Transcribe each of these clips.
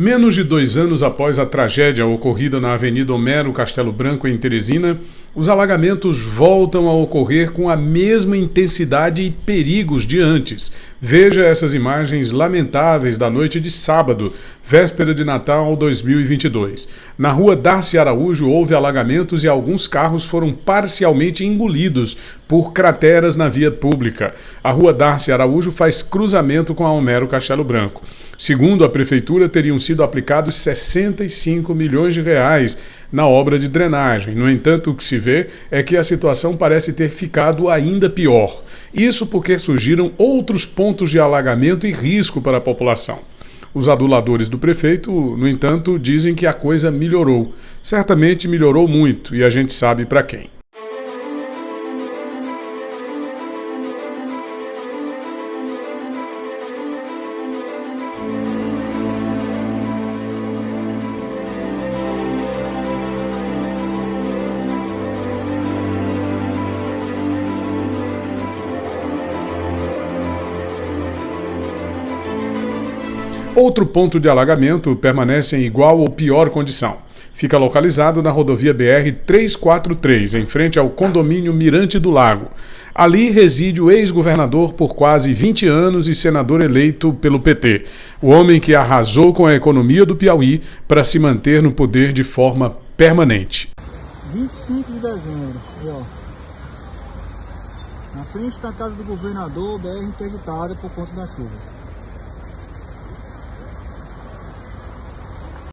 Menos de dois anos após a tragédia ocorrida na Avenida Homero Castelo Branco, em Teresina, os alagamentos voltam a ocorrer com a mesma intensidade e perigos de antes. Veja essas imagens lamentáveis da noite de sábado, véspera de Natal 2022. Na rua Darcy Araújo houve alagamentos e alguns carros foram parcialmente engolidos por crateras na via pública. A rua Darcy Araújo faz cruzamento com a Homero Castelo Branco. Segundo a prefeitura, teriam sido aplicados 65 milhões de reais na obra de drenagem. No entanto, o que se vê é que a situação parece ter ficado ainda pior. Isso porque surgiram outros pontos de alagamento e risco para a população. Os aduladores do prefeito, no entanto, dizem que a coisa melhorou. Certamente melhorou muito e a gente sabe para quem. Outro ponto de alagamento permanece em igual ou pior condição. Fica localizado na rodovia BR-343, em frente ao condomínio Mirante do Lago. Ali reside o ex-governador por quase 20 anos e senador eleito pelo PT. O homem que arrasou com a economia do Piauí para se manter no poder de forma permanente. 25 de dezembro, ó. Na frente da casa do governador, BR interditada por conta das chuvas.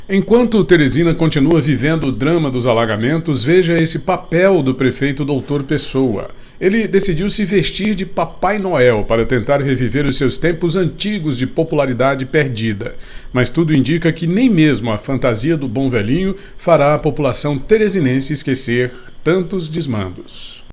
Enquanto Teresina continua vivendo o drama dos alagamentos, veja esse papel do prefeito Doutor Pessoa. Ele decidiu se vestir de Papai Noel para tentar reviver os seus tempos antigos de popularidade perdida. Mas tudo indica que nem mesmo a fantasia do bom velhinho fará a população teresinense esquecer tantos desmandos.